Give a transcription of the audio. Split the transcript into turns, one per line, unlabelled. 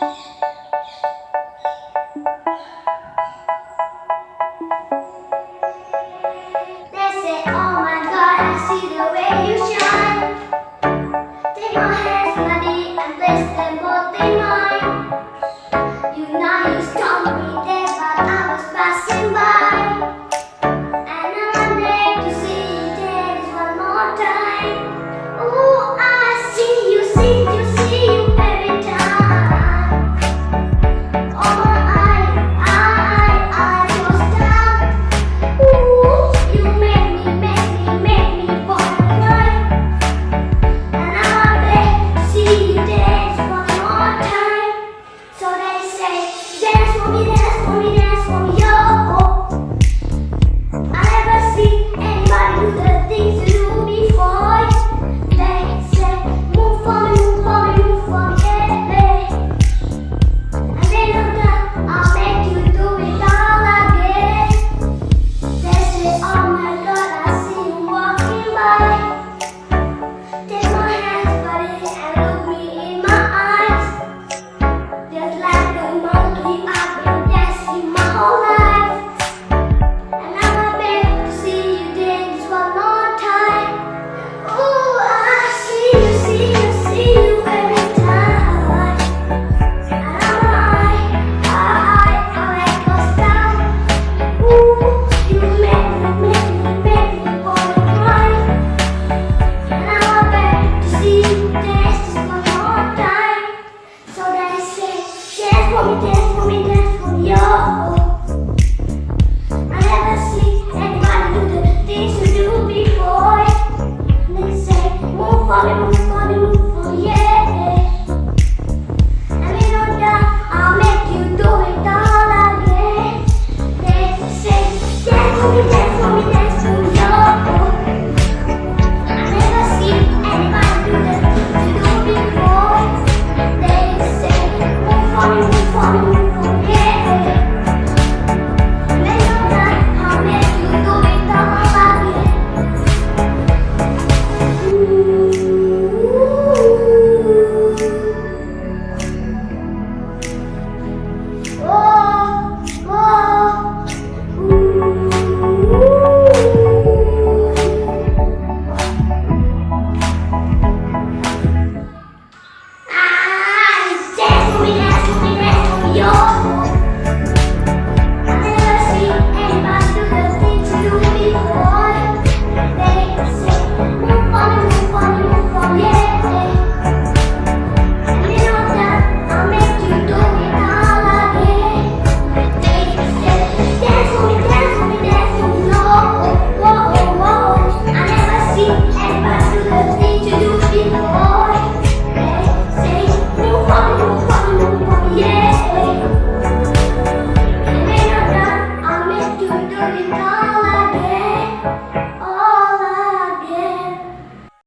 They say, oh my God, I see the way you shine. Take my hand. não vale.